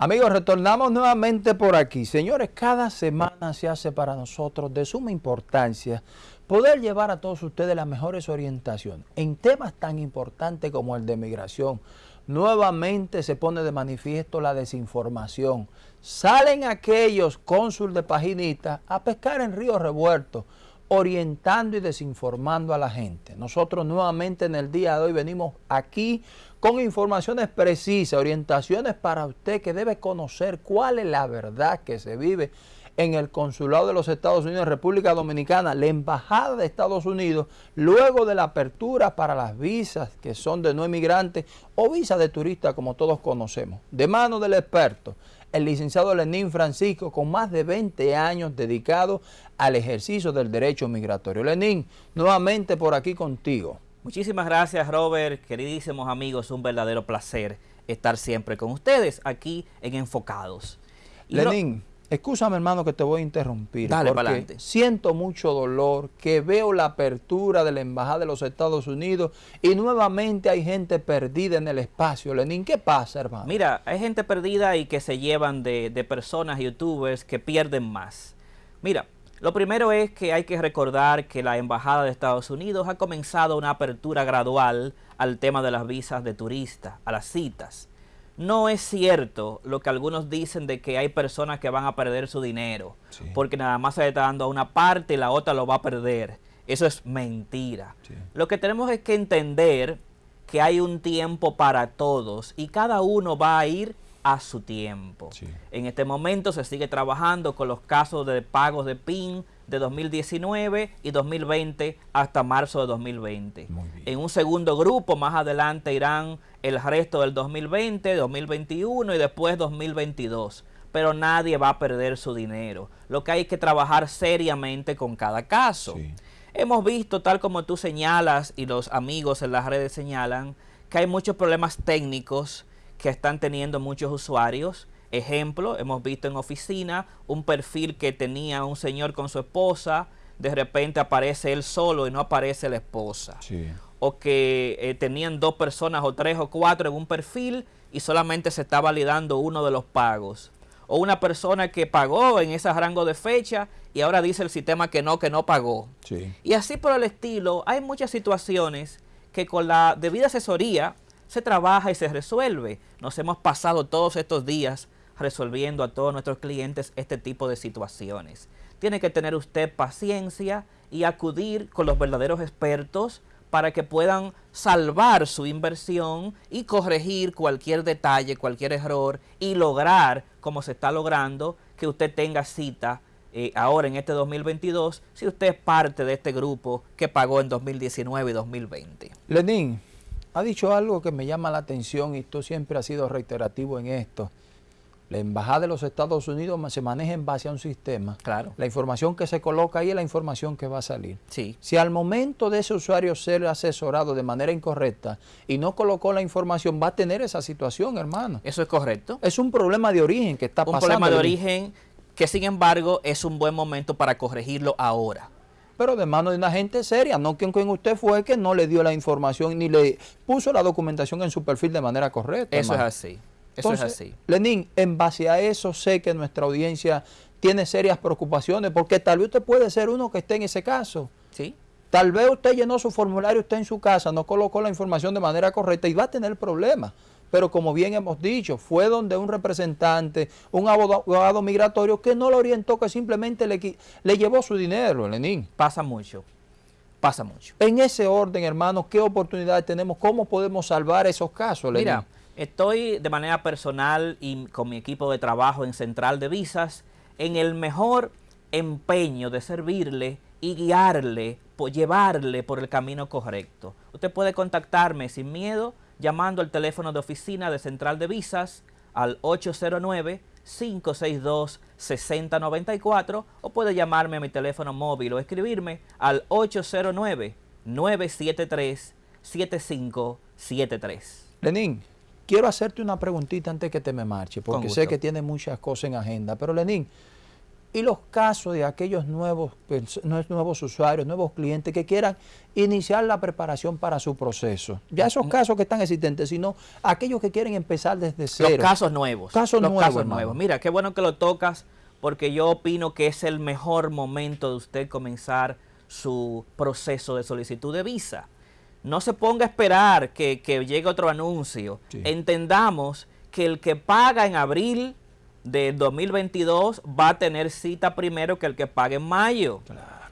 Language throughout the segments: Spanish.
Amigos, retornamos nuevamente por aquí. Señores, cada semana se hace para nosotros de suma importancia poder llevar a todos ustedes las mejores orientaciones en temas tan importantes como el de migración. Nuevamente se pone de manifiesto la desinformación. Salen aquellos cónsul de paginita a pescar en ríos revueltos, orientando y desinformando a la gente. Nosotros nuevamente en el día de hoy venimos aquí con informaciones precisas, orientaciones para usted que debe conocer cuál es la verdad que se vive en el Consulado de los Estados Unidos en República Dominicana, la Embajada de Estados Unidos, luego de la apertura para las visas que son de no emigrantes o visas de turistas como todos conocemos. De mano del experto, el licenciado Lenín Francisco, con más de 20 años dedicado al ejercicio del derecho migratorio. Lenín, nuevamente por aquí contigo. Muchísimas gracias Robert, queridísimos amigos, un verdadero placer estar siempre con ustedes aquí en Enfocados. Lenín, Escúchame hermano que te voy a interrumpir. Dale, porque siento mucho dolor que veo la apertura de la Embajada de los Estados Unidos y nuevamente hay gente perdida en el espacio. Lenín, ¿qué pasa hermano? Mira, hay gente perdida y que se llevan de, de personas, youtubers, que pierden más. Mira, lo primero es que hay que recordar que la Embajada de Estados Unidos ha comenzado una apertura gradual al tema de las visas de turista, a las citas. No es cierto lo que algunos dicen de que hay personas que van a perder su dinero, porque nada más se le está dando a una parte y la otra lo va a perder. Eso es mentira. Lo que tenemos es que entender que hay un tiempo para todos y cada uno va a ir a su tiempo. En este momento se sigue trabajando con los casos de pagos de PIN de 2019 y 2020 hasta marzo de 2020. En un segundo grupo más adelante irán el resto del 2020, 2021 y después 2022 pero nadie va a perder su dinero. Lo que hay que trabajar seriamente con cada caso. Hemos visto, tal como tú señalas y los amigos en las redes señalan, que hay muchos problemas técnicos que están teniendo muchos usuarios. Ejemplo, hemos visto en oficina un perfil que tenía un señor con su esposa, de repente aparece él solo y no aparece la esposa. O que eh, tenían dos personas o tres o cuatro en un perfil y solamente se está validando uno de los pagos. O una persona que pagó en ese rango de fecha y ahora dice el sistema que no, que no pagó. Y así por el estilo, hay muchas situaciones que con la debida asesoría se trabaja y se resuelve. Nos hemos pasado todos estos días resolviendo a todos nuestros clientes este tipo de situaciones. Tiene que tener usted paciencia y acudir con los verdaderos expertos para que puedan salvar su inversión y corregir cualquier detalle, cualquier error y lograr, como se está logrando, que usted tenga cita eh, ahora en este 2022 si usted es parte de este grupo que pagó en 2019 y 2020. Lenín, ha dicho algo que me llama la atención y tú siempre has sido reiterativo en esto. La Embajada de los Estados Unidos se maneja en base a un sistema. Claro. La información que se coloca ahí es la información que va a salir. Sí. Si al momento de ese usuario ser asesorado de manera incorrecta y no colocó la información, va a tener esa situación, hermano. Eso es correcto. Es un problema de origen que está pasando. Un problema de origen que, sin embargo, es un buen momento para corregirlo ahora pero de mano de una gente seria, no quien, quien usted fue que no le dio la información ni le puso la documentación en su perfil de manera correcta. Eso es así, eso es así. Lenín, en base a eso sé que nuestra audiencia tiene serias preocupaciones, porque tal vez usted puede ser uno que esté en ese caso. Sí. Tal vez usted llenó su formulario, usted en su casa, no colocó la información de manera correcta y va a tener problemas pero como bien hemos dicho, fue donde un representante, un abogado migratorio que no lo orientó, que simplemente le, le llevó su dinero, Lenín. Pasa mucho, pasa mucho. En ese orden, hermano, ¿qué oportunidades tenemos? ¿Cómo podemos salvar esos casos, Lenín? Mira, estoy de manera personal y con mi equipo de trabajo en Central de Visas en el mejor empeño de servirle y guiarle, llevarle por el camino correcto. Usted puede contactarme sin miedo llamando al teléfono de oficina de Central de Visas al 809-562-6094 o puede llamarme a mi teléfono móvil o escribirme al 809-973-7573. Lenín, quiero hacerte una preguntita antes que te me marche, porque sé que tiene muchas cosas en agenda, pero Lenín, y los casos de aquellos nuevos, nuevos usuarios, nuevos clientes que quieran iniciar la preparación para su proceso. Ya esos casos que están existentes, sino aquellos que quieren empezar desde cero. Los casos nuevos. Casos los nuevos, casos nuevos. Mira, qué bueno que lo tocas porque yo opino que es el mejor momento de usted comenzar su proceso de solicitud de visa. No se ponga a esperar que, llegue otro anuncio. Entendamos que el que paga en abril de 2022 va a tener cita primero que el que pague en mayo.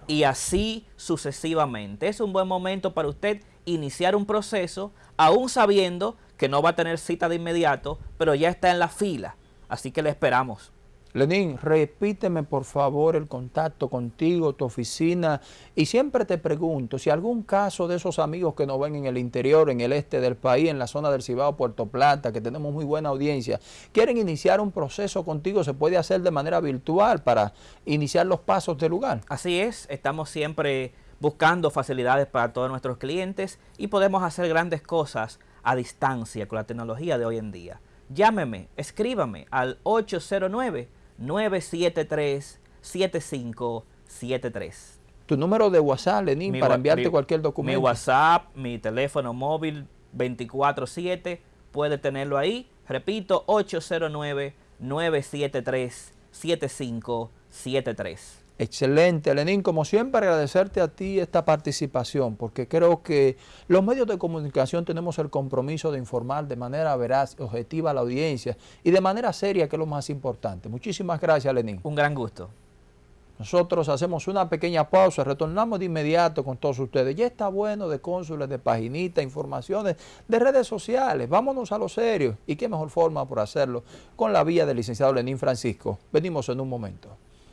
Y así sucesivamente. Es un buen momento para usted iniciar un proceso, aún sabiendo que no va a tener cita de inmediato, pero ya está en la fila. Así que le esperamos. Lenín, repíteme por favor el contacto contigo, tu oficina, y siempre te pregunto si algún caso de esos amigos que nos ven en el interior, en el este del país, en la zona del Cibao, Puerto Plata, que tenemos muy buena audiencia, quieren iniciar un proceso contigo, se puede hacer de manera virtual para iniciar los pasos del lugar. Así es, estamos siempre buscando facilidades para todos nuestros clientes y podemos hacer grandes cosas a distancia con la tecnología de hoy en día. Llámeme, escríbame al 809 973-7573. Tu número de WhatsApp, Lenín, para enviarte cualquier documento. Mi WhatsApp, mi teléfono móvil 24-7, puede tenerlo ahí. Repito, 809-973-7573. Excelente, Lenín. Como siempre, agradecerte a ti esta participación, porque creo que los medios de comunicación tenemos el compromiso de informar de manera veraz, objetiva a la audiencia y de manera seria, que es lo más importante. Muchísimas gracias, Lenín. Un gran gusto. Nosotros hacemos una pequeña pausa, retornamos de inmediato con todos ustedes. Ya está bueno de cónsules, de paginitas, informaciones, de redes sociales. Vámonos a lo serio. ¿Y qué mejor forma por hacerlo? Con la vía del licenciado Lenín Francisco. Venimos en un momento.